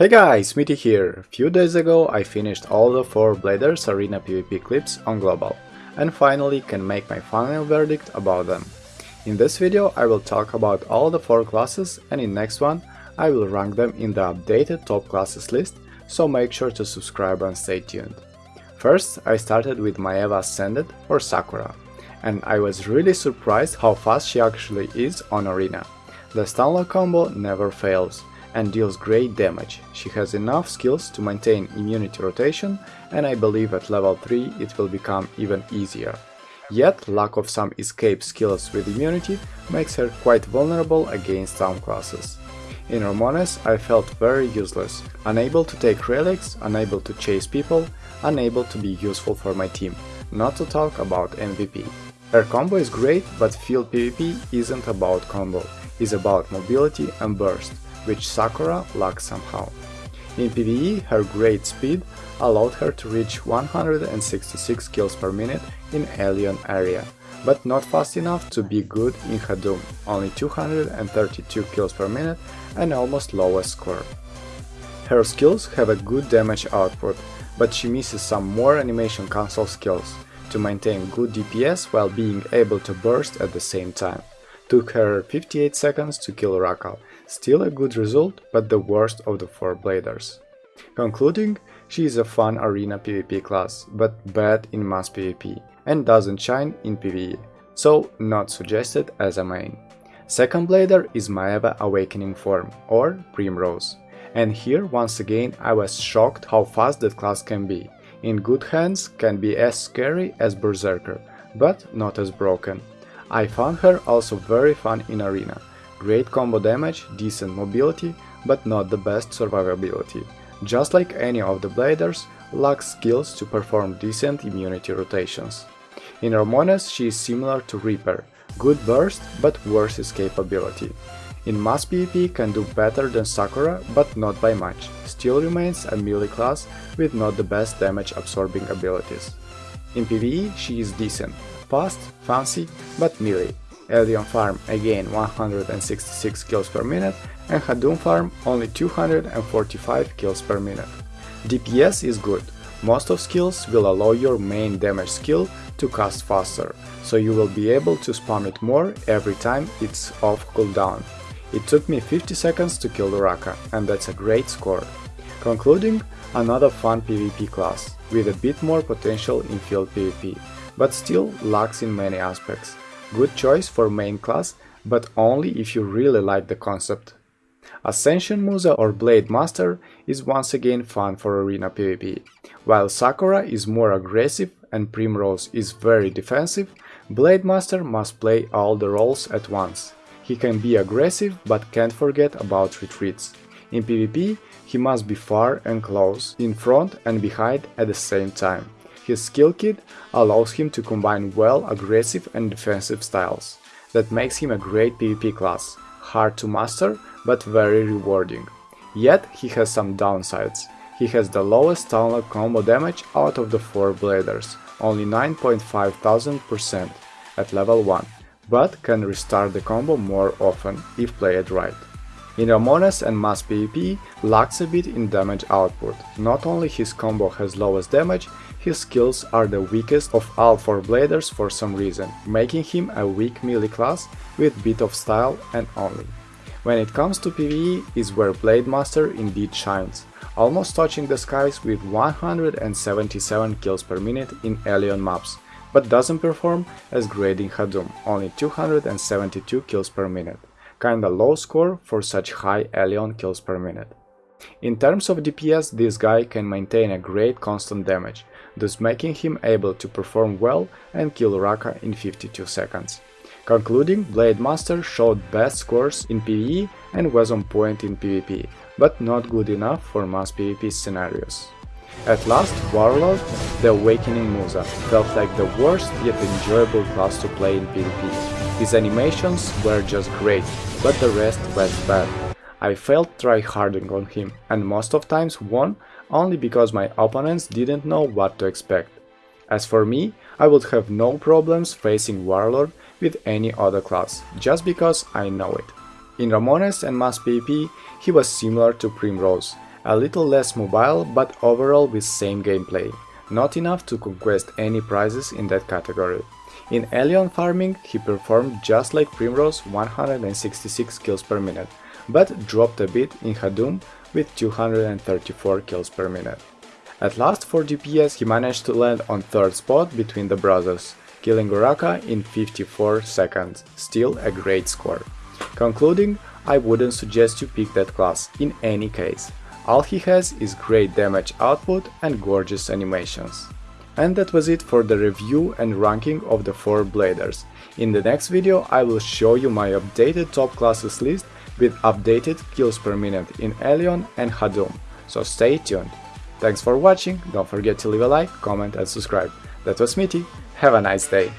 Hey guys, Smitty here! Few days ago I finished all the 4 Bladers Arena PvP clips on Global, and finally can make my final verdict about them. In this video I will talk about all the 4 classes and in next one I will rank them in the updated top classes list, so make sure to subscribe and stay tuned. First I started with Maehwa Ascended or Sakura, and I was really surprised how fast she actually is on Arena. The stunlock combo never fails, and deals great damage. She has enough skills to maintain immunity rotation and I believe at level 3 it will become even easier. Yet lack of some escape skills with immunity makes her quite vulnerable against some classes. In Ramones I felt very useless, unable to take relics, unable to chase people, unable to be useful for my team, not to talk about MVP. Her combo is great, but field PvP isn't about combo, it's about mobility and burst which Sakura lacks somehow. In PvE, her great speed allowed her to reach 166 kills per minute in Alien area, but not fast enough to be good in Hadum, only 232 kills per minute and almost lowest score. Her skills have a good damage output, but she misses some more animation cancel skills to maintain good DPS while being able to burst at the same time. Took her 58 seconds to kill Rakal, Still a good result, but the worst of the four bladers. Concluding, she is a fun arena PvP class, but bad in mass PvP, and doesn't shine in PvE, so not suggested as a main. Second blader is Maehwa Awakening form, or Primrose. And here once again I was shocked how fast that class can be. In good hands can be as scary as Berserker, but not as broken. I found her also very fun in arena, Great combo damage, decent mobility, but not the best survivability. Just like any of the bladers, lacks skills to perform decent immunity rotations. In Ramones she is similar to Reaper, good burst but worse escapability. In mass PvP can do better than Sakura, but not by much, still remains a melee class with not the best damage absorbing abilities. In PvE she is decent, fast, fancy, but melee, Alien Farm again 166 kills per minute and Hadum Farm only 245 kills per minute. DPS is good, most of skills will allow your main damage skill to cast faster, so you will be able to spam it more every time it's off cooldown. It took me 50 seconds to kill the Raka, and that's a great score. Concluding, another fun PvP class, with a bit more potential in field PvP, but still lacks in many aspects. Good choice for main class, but only if you really like the concept. Ascension Musa or Blade Master is once again fun for arena PvP. While Sakura is more aggressive and Primrose is very defensive, Blade Master must play all the roles at once. He can be aggressive but can't forget about retreats. In PvP, he must be far and close, in front and behind at the same time. His skill kit allows him to combine well aggressive and defensive styles. That makes him a great PvP class, hard to master but very rewarding. Yet he has some downsides. He has the lowest stunlock combo damage out of the 4 bladers, only 9.5000% at level 1, but can restart the combo more often if played right. In Ramones and Mass PvP lacks a bit in damage output, not only his combo has lowest damage, his skills are the weakest of all 4 bladers for some reason, making him a weak melee class with bit of style and only. When it comes to PvE is where Blade Master indeed shines, almost touching the skies with 177 kills per minute in Alien maps, but doesn't perform as great in Hadum, only 272 kills per minute. Kinda low score for such high Alien kills per minute. In terms of DPS, this guy can maintain a great constant damage, thus making him able to perform well and kill Raka in 52 seconds. Concluding, Blade Master showed best scores in PvE and was on point in PvP, but not good enough for mass PvP scenarios. At last, Warlord, the Awakening Musa, felt like the worst yet enjoyable class to play in PvP. His animations were just great, but the rest went bad. I felt tryharding on him, and most of times won only because my opponents didn't know what to expect. As for me, I would have no problems facing Warlord with any other class, just because I know it. In Ramones and Mass PvP, he was similar to Primrose, a little less mobile but overall with same gameplay, not enough to conquest any prizes in that category. In Alien farming he performed just like Primrose 166 kills per minute, but dropped a bit in Hadum with 234 kills per minute. At last for DPS he managed to land on third spot between the brothers, killing Uraka in 54 seconds, still a great score. Concluding, I wouldn't suggest you pick that class in any case. All he has is great damage output and gorgeous animations. And that was it for the review and ranking of the 4 Bladers. In the next video I will show you my updated top classes list with updated kills per minute in Alien and Hadum, so stay tuned. Thanks for watching, don't forget to leave a like, comment and subscribe. That was Smitty, have a nice day!